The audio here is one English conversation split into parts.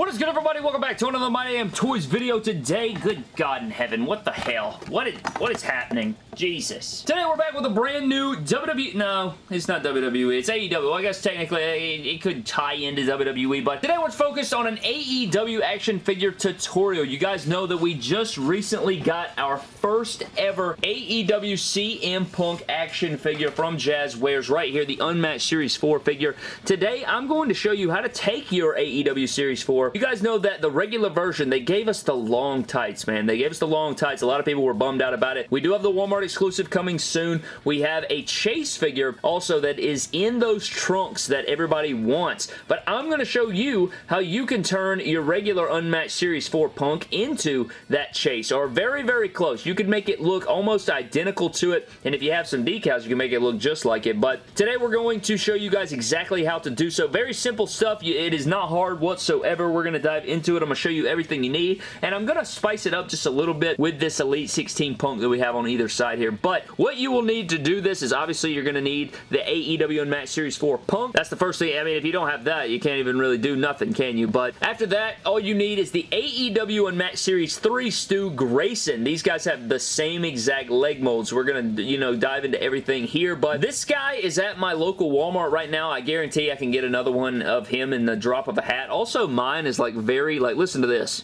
What is good everybody? Welcome back to another My Damn Toys video today. Good God in heaven, what the hell? What is, what is happening? Jesus. Today we're back with a brand new WWE, no, it's not WWE, it's AEW. I guess technically it, it could tie into WWE, but today we're focused on an AEW action figure tutorial. You guys know that we just recently got our first ever AEW CM Punk action figure from Jazwares right here, the Unmatched Series 4 figure. Today I'm going to show you how to take your AEW Series 4 you guys know that the regular version, they gave us the long tights, man. They gave us the long tights. A lot of people were bummed out about it. We do have the Walmart exclusive coming soon. We have a Chase figure also that is in those trunks that everybody wants. But I'm going to show you how you can turn your regular Unmatched Series 4 Punk into that Chase, or very, very close. You can make it look almost identical to it, and if you have some decals, you can make it look just like it. But today we're going to show you guys exactly how to do so. Very simple stuff. It is not hard whatsoever. We're we're going to dive into it. I'm going to show you everything you need, and I'm going to spice it up just a little bit with this Elite 16 punk that we have on either side here. But what you will need to do this is obviously you're going to need the AEW Unmatched Series 4 punk. That's the first thing. I mean, if you don't have that, you can't even really do nothing, can you? But after that, all you need is the AEW Unmatched Series 3 Stu Grayson. These guys have the same exact leg molds. We're going to, you know, dive into everything here. But this guy is at my local Walmart right now. I guarantee I can get another one of him in the drop of a hat. Also, mine is like very, like, listen to this.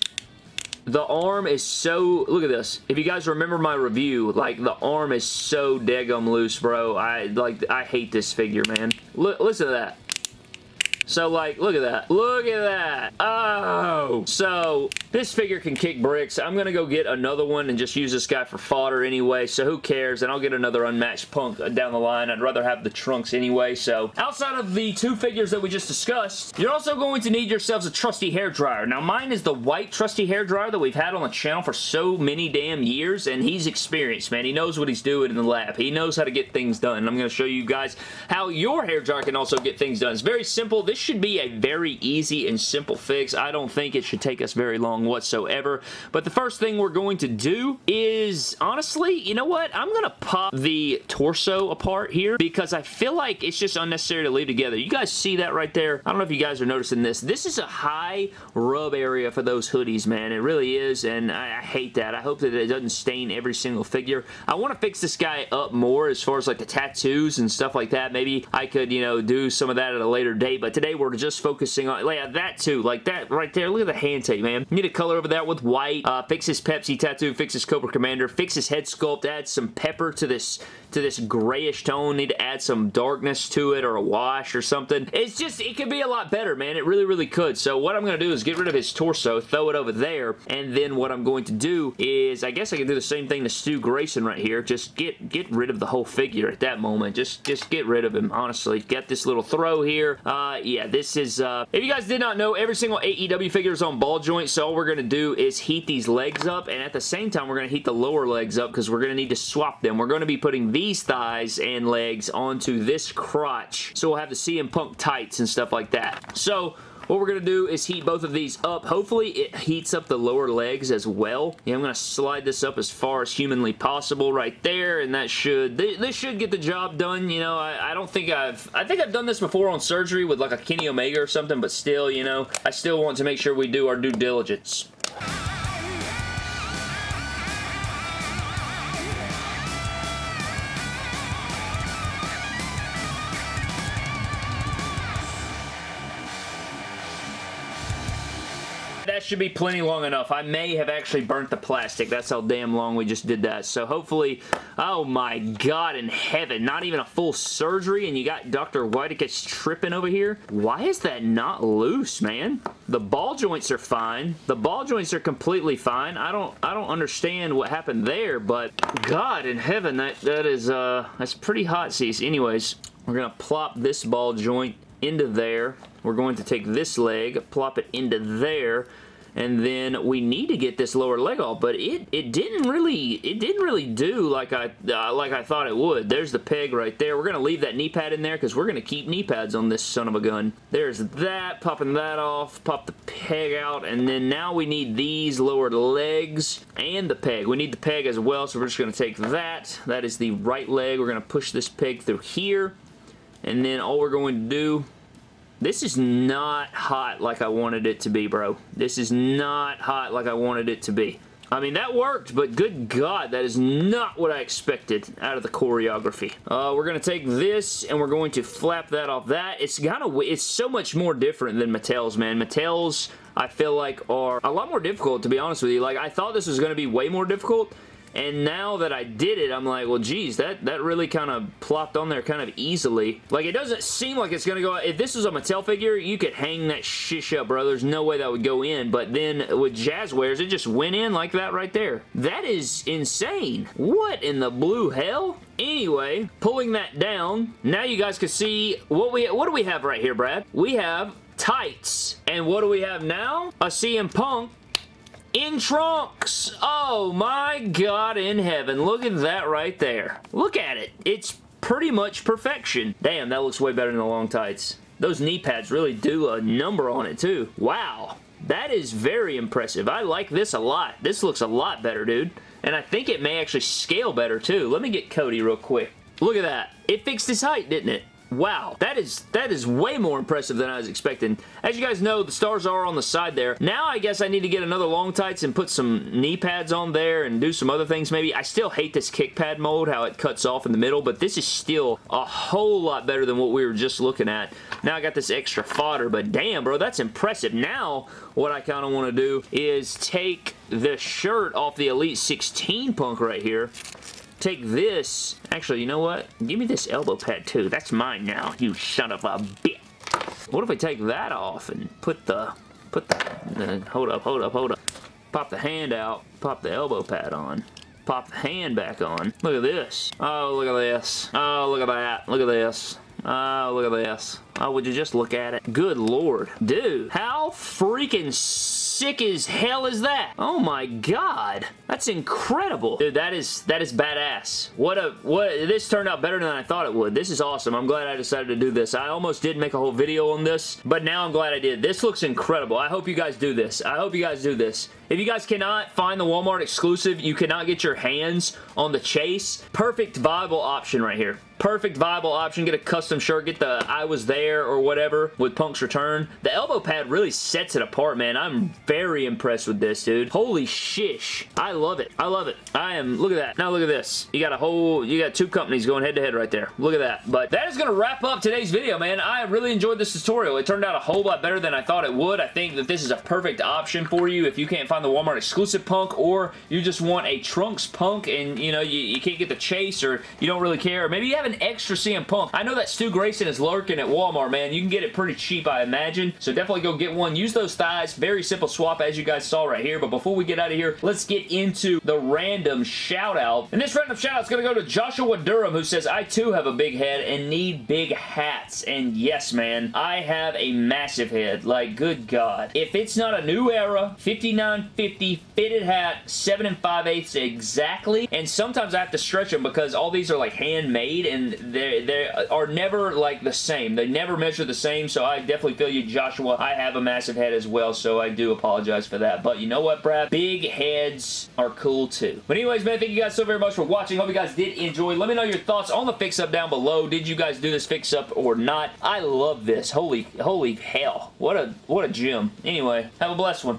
The arm is so, look at this. If you guys remember my review, like, the arm is so daggum loose, bro. I, like, I hate this figure, man. Look, listen to that. So, like, look at that. Look at that. Oh. So, this figure can kick bricks. I'm going to go get another one and just use this guy for fodder anyway, so who cares? And I'll get another unmatched punk down the line. I'd rather have the trunks anyway, so outside of the two figures that we just discussed, you're also going to need yourselves a trusty hair dryer. Now, mine is the white trusty hair dryer that we've had on the channel for so many damn years, and he's experienced, man. He knows what he's doing in the lab. He knows how to get things done, and I'm going to show you guys how your hair dryer can also get things done. It's very simple. This this should be a very easy and simple fix. I don't think it should take us very long whatsoever. But the first thing we're going to do is, honestly, you know what? I'm going to pop the torso apart here because I feel like it's just unnecessary to leave together. You guys see that right there? I don't know if you guys are noticing this. This is a high rub area for those hoodies, man. It really is, and I, I hate that. I hope that it doesn't stain every single figure. I want to fix this guy up more as far as like the tattoos and stuff like that. Maybe I could, you know, do some of that at a later date, but today today we're just focusing on yeah, that too. Like that right there. Look at the hand tape, man. Need to color over that with white. Uh, fix his Pepsi tattoo. Fix his Cobra Commander. Fix his head sculpt. Add some pepper to this to this grayish tone. Need to add some darkness to it or a wash or something. It's just, it could be a lot better, man. It really, really could. So what I'm going to do is get rid of his torso, throw it over there, and then what I'm going to do is, I guess I can do the same thing to Stu Grayson right here. Just get get rid of the whole figure at that moment. Just, just get rid of him, honestly. Get this little throw here. Uh, yeah, this is, uh, if you guys did not know, every single AEW figure is on ball joint, so all we're going to do is heat these legs up, and at the same time, we're going to heat the lower legs up because we're going to need to swap them. We're going to be putting these thighs and legs onto this crotch, so we'll have the CM Punk tights and stuff like that. So, what we're going to do is heat both of these up. Hopefully it heats up the lower legs as well. Yeah, I'm going to slide this up as far as humanly possible right there, and that should, this should get the job done. You know, I, I don't think I've, I think I've done this before on surgery with like a Kenny Omega or something, but still, you know, I still want to make sure we do our due diligence. That should be plenty long enough. I may have actually burnt the plastic. That's how damn long we just did that. So hopefully, oh my god in heaven, not even a full surgery and you got Dr. Whitekiss tripping over here? Why is that not loose, man? The ball joints are fine. The ball joints are completely fine. I don't I don't understand what happened there, but god in heaven, that, that is, uh, that's pretty hot, seas. Anyways, we're to plop this ball joint into there. We're going to take this leg, plop it into there, and then we need to get this lower leg off, but it it didn't really it didn't really do like I uh, like I thought it would. There's the peg right there. We're gonna leave that knee pad in there because we're gonna keep knee pads on this son of a gun. There's that, popping that off, pop the peg out, and then now we need these lower legs and the peg. We need the peg as well, so we're just gonna take that. That is the right leg. We're gonna push this peg through here, and then all we're going to do This is not hot like I wanted it to be, bro. This is not hot like I wanted it to be. I mean, that worked, but good God, that is not what I expected out of the choreography. Uh, we're going to take this, and we're going to flap that off that. It's kind of, it's so much more different than Mattel's, man. Mattel's, I feel like, are a lot more difficult, to be honest with you. Like, I thought this was going to be way more difficult, and now that I did it, I'm like, well, geez, that, that really kind of plopped on there kind of easily. Like, it doesn't seem like it's going to go... If this was a Mattel figure, you could hang that shish up, bro. There's no way that would go in. But then with Jazwares, it just went in like that right there. That is insane. What in the blue hell? Anyway, pulling that down, now you guys can see what we what do we have right here, Brad? We have tights. And what do we have now? A CM Punk in trunks. Oh my god in heaven. Look at that right there. Look at it. It's pretty much perfection. Damn, that looks way better than the long tights. Those knee pads really do a number on it too. Wow. That is very impressive. I like this a lot. This looks a lot better, dude. And I think it may actually scale better too. Let me get Cody real quick. Look at that. It fixed his height, didn't it? Wow, that is that is way more impressive than I was expecting. As you guys know, the stars are on the side there. Now I guess I need to get another long tights and put some knee pads on there and do some other things maybe. I still hate this kick pad mold, how it cuts off in the middle, but this is still a whole lot better than what we were just looking at. Now I got this extra fodder, but damn, bro, that's impressive. Now what I kind of want to do is take the shirt off the Elite 16 punk right here take this. Actually, you know what? Give me this elbow pad too. That's mine now, you son of a bitch. What if I take that off and put the, put the, uh, hold up, hold up, hold up. Pop the hand out, pop the elbow pad on. Pop the hand back on. Look at this. Oh, look at this. Oh, look at that. Look at this. Oh, look at this. Oh, would you just look at it? Good lord. Dude, how freaking sick as hell is that? Oh my god. That's incredible. Dude, that is that is badass. What a what this turned out better than I thought it would. This is awesome. I'm glad I decided to do this. I almost did make a whole video on this, but now I'm glad I did. This looks incredible. I hope you guys do this. I hope you guys do this. If you guys cannot find the Walmart exclusive, you cannot get your hands on the Chase, perfect viable option right here. Perfect viable option. Get a custom shirt. Get the I was there or whatever with Punk's return. The elbow pad really sets it apart, man. I'm very impressed with this, dude. Holy shish. I love it. I love it. I am, look at that. Now look at this. You got a whole, you got two companies going head to head right there. Look at that. But that is going to wrap up today's video, man. I really enjoyed this tutorial. It turned out a whole lot better than I thought it would. I think that this is a perfect option for you if you can't find the Walmart exclusive punk or you just want a Trunks punk and, you know, you, you can't get the chase or you don't really care. Maybe you have an extra CM Punk. I know that Stu Grayson is lurking at Walmart, man. You can get it pretty cheap, I imagine. So definitely go get one. Use those thighs. Very simple swap as you guys saw right here. But before we get out of here, let's get into the random shout out. And this random shout out is going to go to Joshua Durham who says, I too have a big head and need big hats. And yes, man, I have a massive head. Like, good God. If it's not a new era, 5950 fitted hat, 7 and 5 eighths exactly. And sometimes I have to stretch them because all these are like handmade and they they are never like the same. They never measure the same, so I definitely feel you, Joshua. I have a massive head as well, so I do apologize for that. But you know what, Brad? Big heads are cool too. But anyways, man, thank you guys so very much for watching. Hope you guys did enjoy. Let me know your thoughts on the fix-up down below. Did you guys do this fix-up or not? I love this. Holy, holy hell. What a, what a gem. Anyway, have a blessed one.